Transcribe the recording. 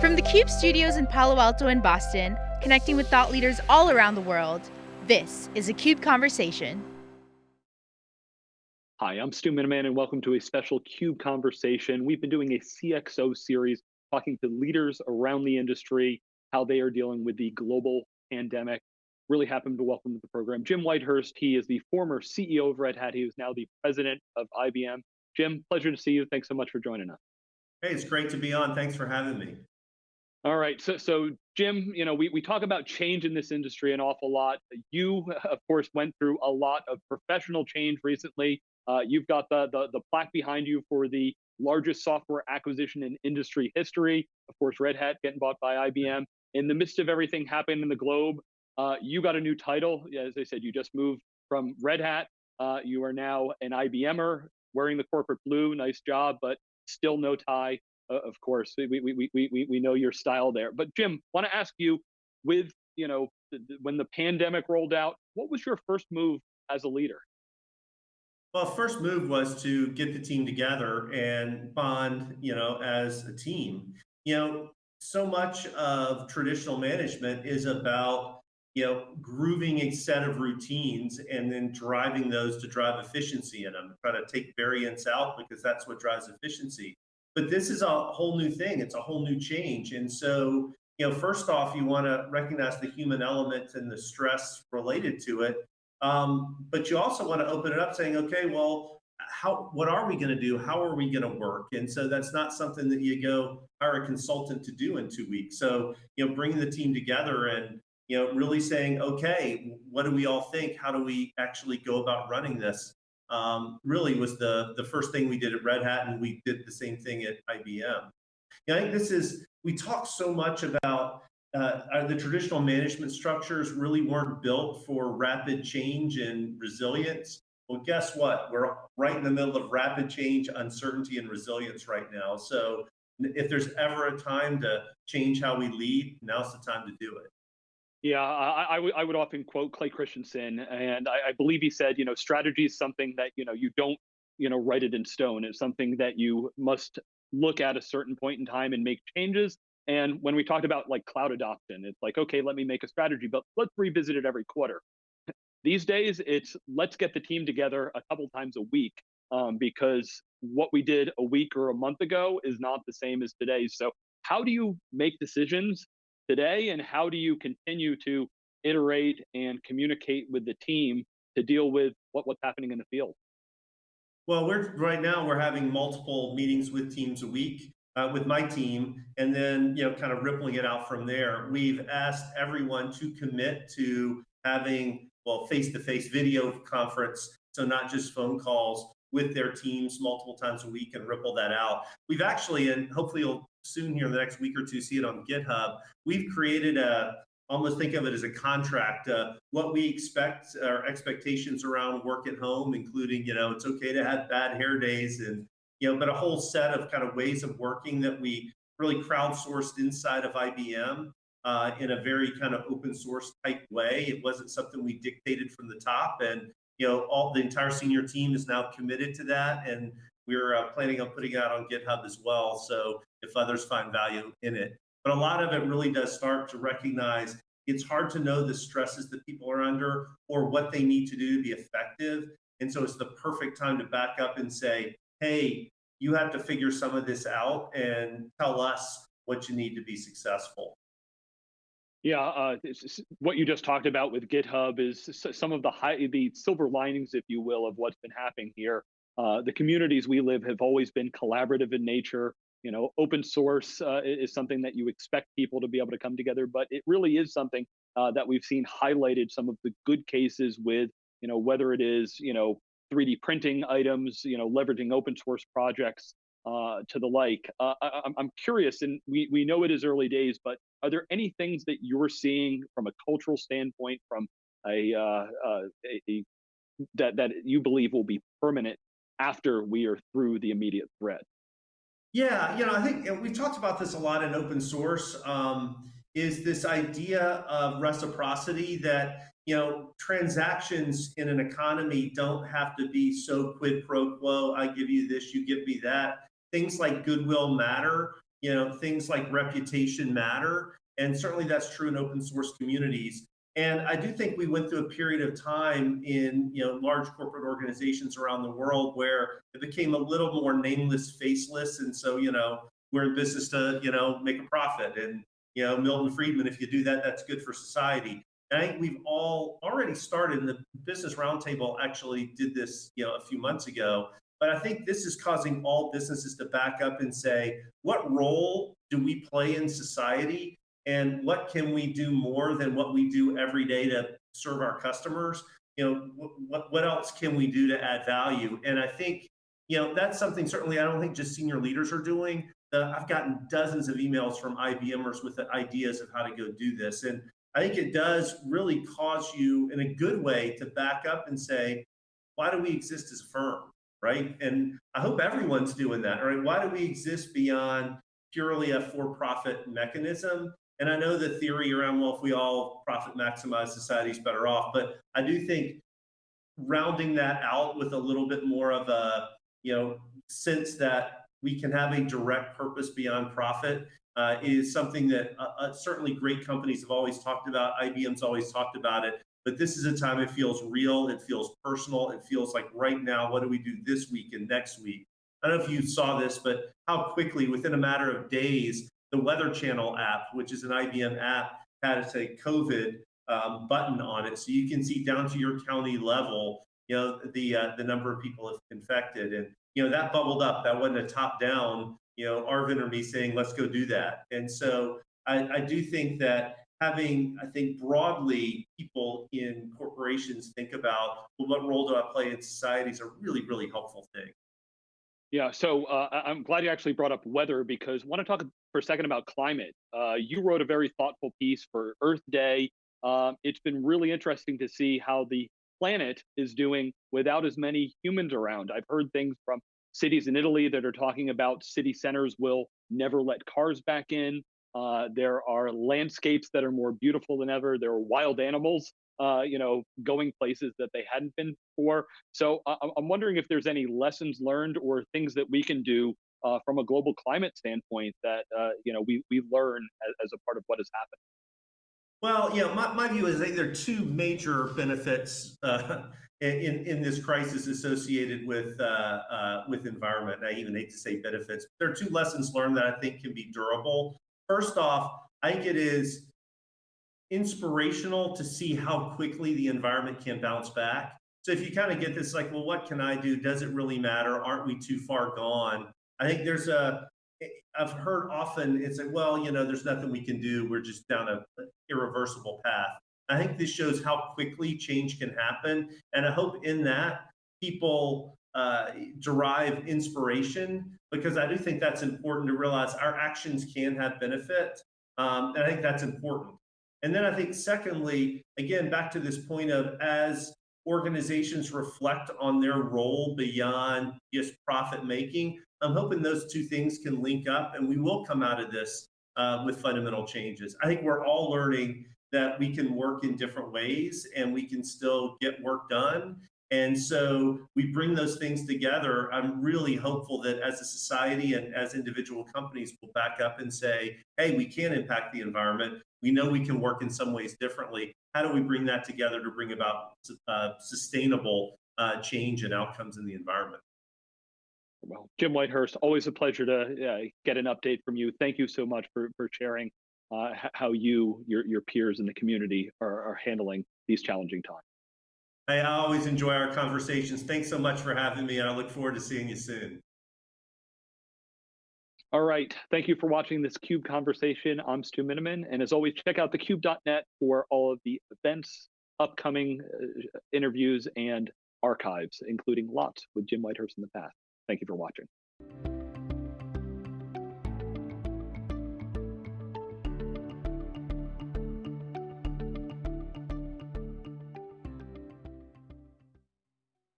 From the CUBE studios in Palo Alto and Boston, connecting with thought leaders all around the world, this is a CUBE Conversation. Hi, I'm Stu Miniman, and welcome to a special CUBE Conversation. We've been doing a CXO series talking to leaders around the industry, how they are dealing with the global pandemic. Really happy to welcome to the program Jim Whitehurst. He is the former CEO of Red Hat. He is now the president of IBM. Jim, pleasure to see you. Thanks so much for joining us. Hey, it's great to be on. Thanks for having me. All right, so so Jim, you know, we, we talk about change in this industry an awful lot. You, of course, went through a lot of professional change recently. Uh, you've got the, the the plaque behind you for the largest software acquisition in industry history. Of course, Red Hat getting bought by IBM. In the midst of everything happening in the globe, uh, you got a new title. As I said, you just moved from Red Hat. Uh, you are now an IBMer, wearing the corporate blue. Nice job, but still no tie uh, of course, we, we, we, we, we know your style there. But Jim, want to ask you, with you know, when the pandemic rolled out, what was your first move as a leader? Well, first move was to get the team together and bond, you know, as a team. You know, so much of traditional management is about, you know, grooving a set of routines and then driving those to drive efficiency in them. Try to take variance out because that's what drives efficiency. But this is a whole new thing. It's a whole new change. And so, you know, first off, you want to recognize the human element and the stress related to it. Um, but you also want to open it up saying, okay, well, how what are we going to do? How are we going to work? And so that's not something that you go hire a consultant to do in two weeks. So, you know, bringing the team together and you know, really saying, okay, what do we all think? How do we actually go about running this? Um, really was the, the first thing we did at Red Hat, and we did the same thing at IBM. Yeah, I think this is, we talk so much about uh, the traditional management structures really weren't built for rapid change and resilience. Well, guess what? We're right in the middle of rapid change, uncertainty, and resilience right now. So if there's ever a time to change how we lead, now's the time to do it. Yeah, I, I, would often quote Clay Christensen, and I, I, believe he said, you know, strategy is something that you know you don't, you know, write it in stone. It's something that you must look at a certain point in time and make changes. And when we talked about like cloud adoption, it's like, okay, let me make a strategy, but let's revisit it every quarter. These days, it's let's get the team together a couple times a week um, because what we did a week or a month ago is not the same as today. So, how do you make decisions today and how do you continue to iterate and communicate with the team to deal with what, what's happening in the field? Well, we're right now we're having multiple meetings with teams a week uh, with my team, and then you know, kind of rippling it out from there. We've asked everyone to commit to having well face-to-face video conference, so not just phone calls with their teams multiple times a week and ripple that out. We've actually, and hopefully you'll soon here in the next week or two see it on GitHub. We've created a almost think of it as a contract. Uh, what we expect, our expectations around work at home, including you know it's okay to have bad hair days and you know, but a whole set of kind of ways of working that we really crowdsourced inside of IBM. Uh, in a very kind of open source type way. It wasn't something we dictated from the top, and you know, all the entire senior team is now committed to that, and we're uh, planning on putting it out on GitHub as well. So if others find value in it. But a lot of it really does start to recognize it's hard to know the stresses that people are under or what they need to do to be effective. And so it's the perfect time to back up and say, hey, you have to figure some of this out and tell us what you need to be successful. Yeah, uh, what you just talked about with GitHub is some of the high, the silver linings, if you will, of what's been happening here. Uh, the communities we live have always been collaborative in nature you know open source uh, is something that you expect people to be able to come together but it really is something uh, that we've seen highlighted some of the good cases with you know whether it is you know 3d printing items you know leveraging open source projects uh, to the like. Uh, I, i'm curious and we, we know it is early days but are there any things that you're seeing from a cultural standpoint from a, uh, uh, a, a that that you believe will be permanent after we are through the immediate threat yeah, you know, I think we've talked about this a lot in open source. Um, is this idea of reciprocity that you know transactions in an economy don't have to be so quid pro quo. I give you this, you give me that. Things like goodwill matter. you know, things like reputation matter. And certainly that's true in open source communities. And I do think we went through a period of time in you know large corporate organizations around the world where it became a little more nameless, faceless, and so you know we're in business to you know make a profit. And you know Milton Friedman, if you do that, that's good for society. And I think we've all already started. And the Business Roundtable actually did this you know a few months ago. But I think this is causing all businesses to back up and say, what role do we play in society? And what can we do more than what we do every day to serve our customers? You know, what, what else can we do to add value? And I think, you know, that's something certainly I don't think just senior leaders are doing. Uh, I've gotten dozens of emails from IBMers with ideas of how to go do this. And I think it does really cause you in a good way to back up and say, why do we exist as a firm? right? And I hope everyone's doing that, right? Why do we exist beyond purely a for-profit mechanism? And I know the theory around, well, if we all profit maximize, society's better off. But I do think rounding that out with a little bit more of a, you know, sense that we can have a direct purpose beyond profit uh, is something that uh, uh, certainly great companies have always talked about. IBM's always talked about it. But this is a time it feels real, it feels personal, it feels like right now, what do we do this week and next week? I don't know if you saw this, but how quickly, within a matter of days, the Weather Channel app, which is an IBM app, had a COVID um, button on it, so you can see down to your county level, you know, the uh, the number of people infected, and you know that bubbled up. That wasn't a top down, you know, Arvind or me saying let's go do that. And so I, I do think that having, I think, broadly people in corporations think about well, what role do I play in society is a really, really helpful thing. Yeah, so uh, I'm glad you actually brought up weather because I want to talk for a second about climate. Uh, you wrote a very thoughtful piece for Earth Day. Um, it's been really interesting to see how the planet is doing without as many humans around. I've heard things from cities in Italy that are talking about city centers will never let cars back in. Uh, there are landscapes that are more beautiful than ever. There are wild animals, uh, you know, going places that they hadn't been before. So uh, I'm wondering if there's any lessons learned or things that we can do uh, from a global climate standpoint that uh, you know we we learn as, as, a part of what has happened. Well, yeah, my, my view is I think there are two major benefits in in this crisis associated with with environment. I even hate to say benefits. There are two lessons learned that I think can be durable First off, I think it is inspirational to see how quickly the environment can bounce back. So if you kind of get this like, well, what can I do? Does it really matter? Aren't we too far gone? I think there's a, I've heard often it's like, well, you know, there's nothing we can do. We're just down a irreversible path. I think this shows how quickly change can happen. And I hope in that people uh, derive inspiration because I do think that's important to realize our actions can have benefit. Um, and I think that's important. And then I think, secondly, again, back to this point of as organizations reflect on their role beyond just profit making, I'm hoping those two things can link up and we will come out of this uh, with fundamental changes. I think we're all learning that we can work in different ways and we can still get work done and so we bring those things together. I'm really hopeful that as a society and as individual companies will back up and say, hey, we can impact the environment. We know we can work in some ways differently. How do we bring that together to bring about uh, sustainable uh, change and outcomes in the environment? Well, Jim Whitehurst, always a pleasure to uh, get an update from you. Thank you so much for, for sharing uh, how you, your, your peers in the community are, are handling these challenging times. I always enjoy our conversations. Thanks so much for having me. And I look forward to seeing you soon. All right. Thank you for watching this CUBE conversation. I'm Stu Miniman. And as always, check out thecube.net for all of the events, upcoming uh, interviews, and archives, including lots with Jim Whitehurst in the past. Thank you for watching.